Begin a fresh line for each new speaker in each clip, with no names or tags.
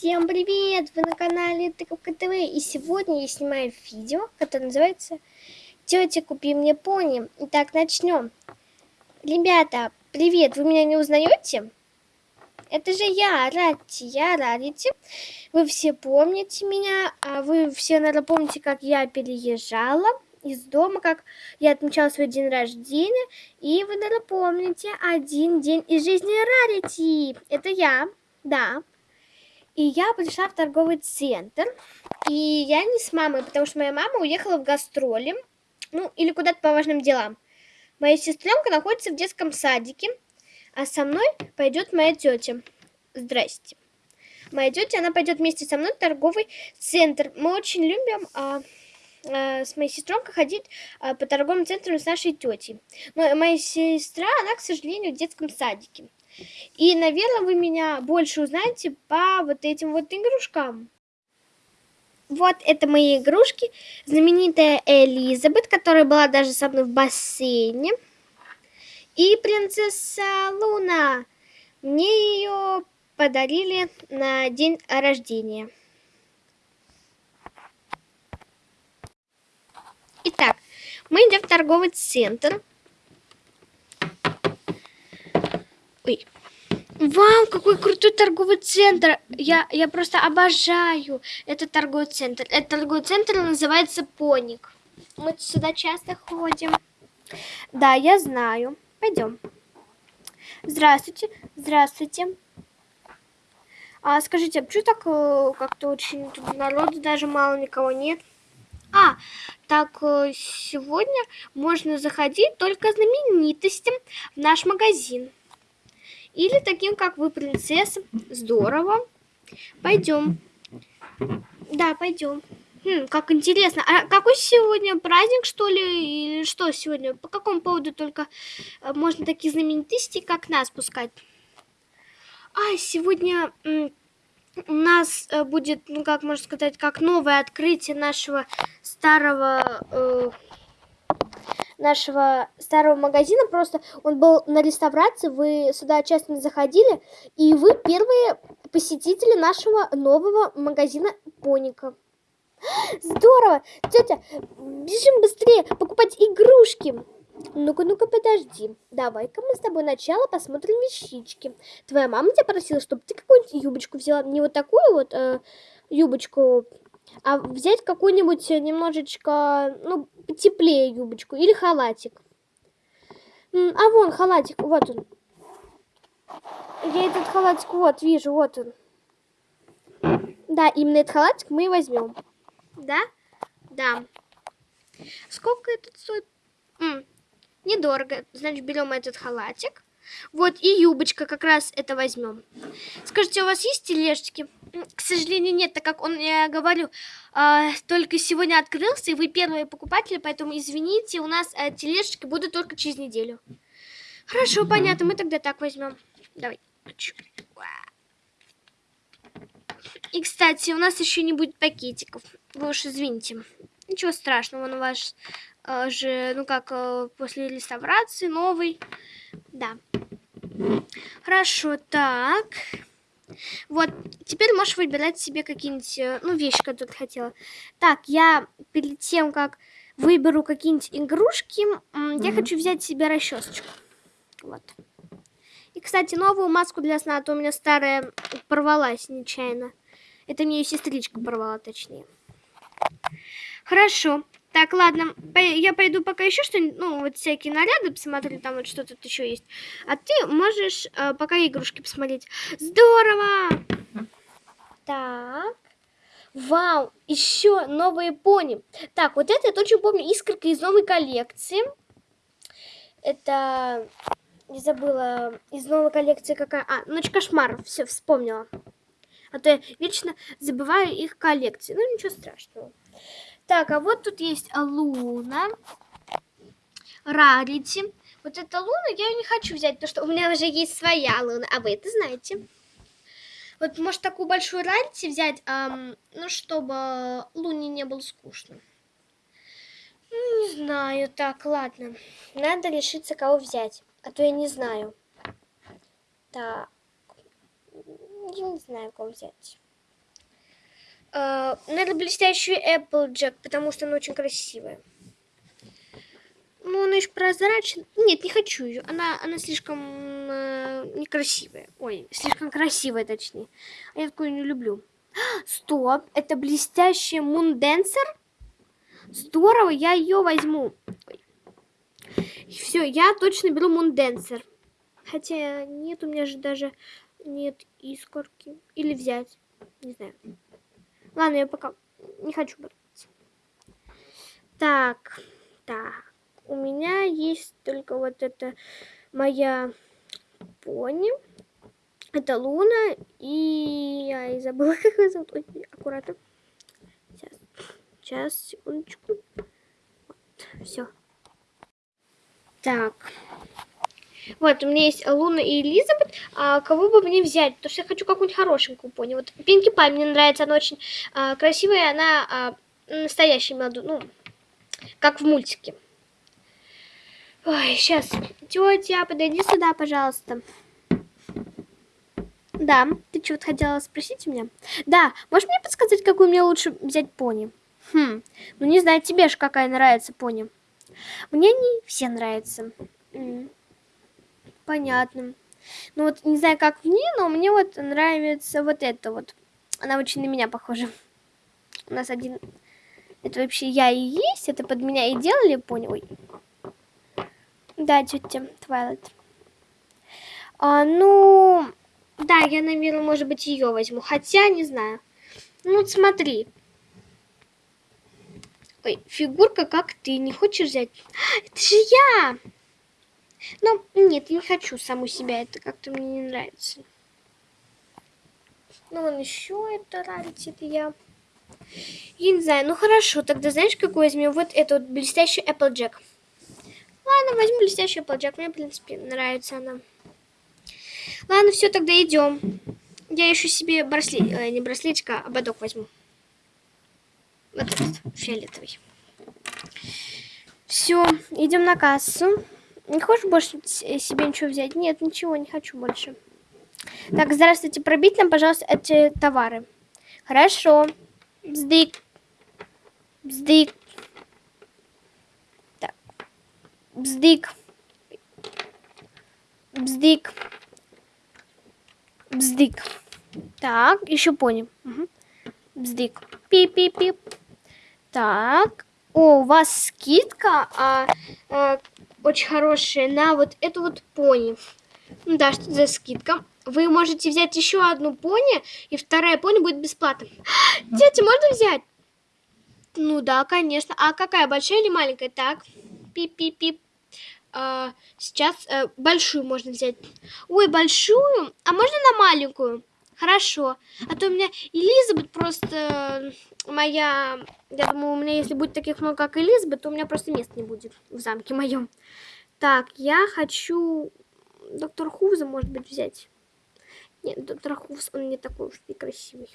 Всем привет! Вы на канале Тыковка ТВ и сегодня я снимаю видео, которое называется «Тетя, купи мне пони». Итак, начнем. Ребята, привет! Вы меня не узнаете? Это же я, Ратти, я Рарити. Вы все помните меня, а вы все, наверное, помните, как я переезжала из дома, как я отмечала свой день рождения. И вы, наверное, помните один день из жизни Рарити. Это я, да. И я пришла в торговый центр. И я не с мамой, потому что моя мама уехала в гастроли. Ну, или куда-то по важным делам. Моя сестренка находится в детском садике. А со мной пойдет моя тетя. Здрасте. Моя тетя, она пойдет вместе со мной в торговый центр. Мы очень любим а, а, с моей сестренкой ходить а, по торговым центрам с нашей тетей. Но моя сестра, она, к сожалению, в детском садике. И, наверное, вы меня больше узнаете по вот этим вот игрушкам. Вот это мои игрушки. Знаменитая Элизабет, которая была даже со мной в бассейне. И принцесса Луна. Мне ее подарили на день рождения. Итак, мы идем в торговый центр. Ой. Вау, какой крутой торговый центр. Я, я просто обожаю этот торговый центр. Этот торговый центр называется Поник. Мы сюда часто ходим. Да, я знаю. Пойдем. Здравствуйте. Здравствуйте. А скажите, а почему так э, как-то очень тут народу даже мало никого нет? А, так э, сегодня можно заходить только знаменитостям в наш магазин. Или таким, как вы, принцесса. Здорово. Пойдем. Да, пойдем. Хм, как интересно. А какой сегодня праздник, что ли? Или что сегодня? По какому поводу только э, можно такие знаменитости, как нас, пускать? А, сегодня у нас э, будет, ну, как можно сказать, как новое открытие нашего старого... Э, нашего старого магазина. Просто он был на реставрации, вы сюда часто не заходили, и вы первые посетители нашего нового магазина Поника. Здорово! Тетя, бежим быстрее покупать игрушки. Ну-ка, ну-ка, подожди. Давай-ка мы с тобой сначала посмотрим вещички. Твоя мама тебя просила, чтобы ты какую-нибудь юбочку взяла. Не вот такую вот э, юбочку а взять какую-нибудь немножечко, ну, теплее юбочку или халатик. А вон халатик, вот он. Я этот халатик, вот, вижу, вот он. Да, именно этот халатик мы и возьмем. Да? Да. Сколько этот стоит? М, недорого. Значит, берем этот халатик. Вот и юбочка как раз это возьмем. Скажите, у вас есть тележечки? К сожалению, нет, так как он, я говорю, э, только сегодня открылся, и вы первые покупатели, поэтому извините, у нас э, тележечки будут только через неделю. Хорошо, понятно, мы тогда так возьмем. Давай. И, кстати, у нас еще не будет пакетиков. Вы уж извините. Ничего страшного, он у вас же, ну как, э, после реставрации новый. Да. Хорошо, так. Вот, теперь можешь выбирать себе какие-нибудь, э, ну, вещи, которые ты хотела. Так, я перед тем, как выберу какие-нибудь игрушки, -hmm. я хочу взять себе расчесочку. Вот. И, кстати, новую маску для сна, а то у меня старая порвалась нечаянно. Это мне ее сестричка порвала, точнее. Хорошо. Так, ладно, я пойду пока еще что-нибудь, ну, вот всякие наряды посмотрю, там вот что тут еще есть. А ты можешь э, пока игрушки посмотреть. Здорово! Так. Вау, еще новые пони. Так, вот это я точно помню, искорка из новой коллекции. Это, не забыла, из новой коллекции какая... А, ночь кошмаров, все, вспомнила. А то я вечно забываю их коллекции. Ну, ничего страшного. Так, а вот тут есть Луна. Рарити. Вот эта Луна я не хочу взять, потому что у меня уже есть своя Луна. А вы это знаете. Вот, может, такую большую Рарити взять, эм, ну, чтобы Луне не было скучно. Ну, не знаю. Так, ладно. Надо решиться, кого взять. А то я не знаю. Так. Я не знаю, кого взять. Э, наверное, блестящую Applejack, потому что она очень красивая. Ну, она еще прозрачная. Нет, не хочу ее. Она, она слишком э, некрасивая. Ой, слишком красивая, точнее. А я такую не люблю. Стоп, это блестящая Мунденсер? Здорово, я ее возьму. Все, я точно беру Мунденсер. Хотя нет, у меня же даже нет искорки. Или взять. Не знаю. Ладно, я пока не хочу брать. Так, так. У меня есть только вот это моя пони. Это Луна. И я и забыла, как ее зовут. Ой, аккуратно. Сейчас. Сейчас, секундочку. Вот, все. Так. Вот, у меня есть Луна и Элизабет. А кого бы мне взять? Потому что я хочу какую-нибудь хорошенькую пони. Вот Пинки Пай мне нравится. Она очень а, красивая. Она а, настоящая молодая. Ну, как в мультике. Ой, сейчас. Тетя, подойди сюда, пожалуйста. Да, ты что-то хотела спросить у меня? Да, можешь мне подсказать, какую мне лучше взять пони? Хм, ну не знаю, тебе же какая нравится пони. Мне они все нравятся. Понятно. Ну вот, не знаю, как мне, но мне вот нравится вот это вот. Она очень на меня похожа. У нас один... Это вообще я и есть, это под меня и делали, понял? Ой. Да, тетя Твайлайт. А, ну, да, я, наверное, может быть, ее возьму. Хотя, не знаю. Ну, вот смотри. Ой, фигурка, как ты, не хочешь взять? Это же я! Ну, нет, не хочу саму себя, это как-то мне не нравится. Ну, вон еще это нравится, это я. Я не знаю, ну хорошо, тогда знаешь, какой возьмем? Вот эту вот блестящую Applejack. Ладно, возьму блестящую Applejack, мне, в принципе, нравится она. Ладно, все, тогда идем. Я еще себе браслет, э, не браслетик, а ободок возьму. Вот этот, фиолетовый. Все, идем на кассу. Не хочешь больше себе ничего взять? Нет, ничего, не хочу больше. Так, здравствуйте, пробить нам, пожалуйста, эти товары. Хорошо. Бздык. Бздык. Так. Бздык. Бздык. Бздык. Так, еще пони. Угу. Бздык. Пип-пип-пип. Так. О, у вас скидка а, а, очень хорошая на вот эту вот пони. Ну да, что за скидка. Вы можете взять еще одну пони, и вторая пони будет бесплатно. Тетя, можно взять? Ну да, конечно. А какая, большая или маленькая? Так, пип-пип-пип. А, сейчас а, большую можно взять. Ой, большую? А можно на маленькую? Хорошо. А то у меня Элизабет просто моя... Я думаю, у меня если будет таких много, как Элизабет, то у меня просто места не будет в замке моем. Так, я хочу доктор Хувза, может быть, взять. Нет, доктор Хувз, он не такой уж и красивый.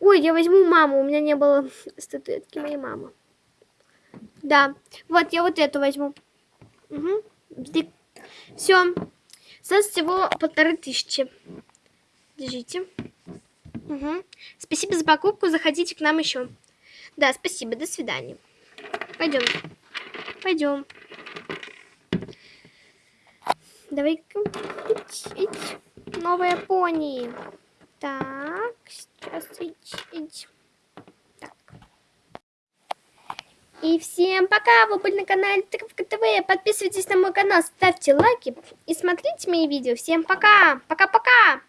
Ой, я возьму маму, у меня не было статуэтки моей мамы. Да, вот, я вот эту возьму. Угу. Все. Сейчас всего полторы тысячи. Держите. Угу. Спасибо за покупку, заходите к нам еще. Да, спасибо, до свидания. Пойдем. Пойдем. Давай-ка. Новая пони. Так, сейчас. Так. И всем пока! Вы были на канале Тыковка ТВ. Подписывайтесь на мой канал, ставьте лайки и смотрите мои видео. Всем пока! Пока-пока!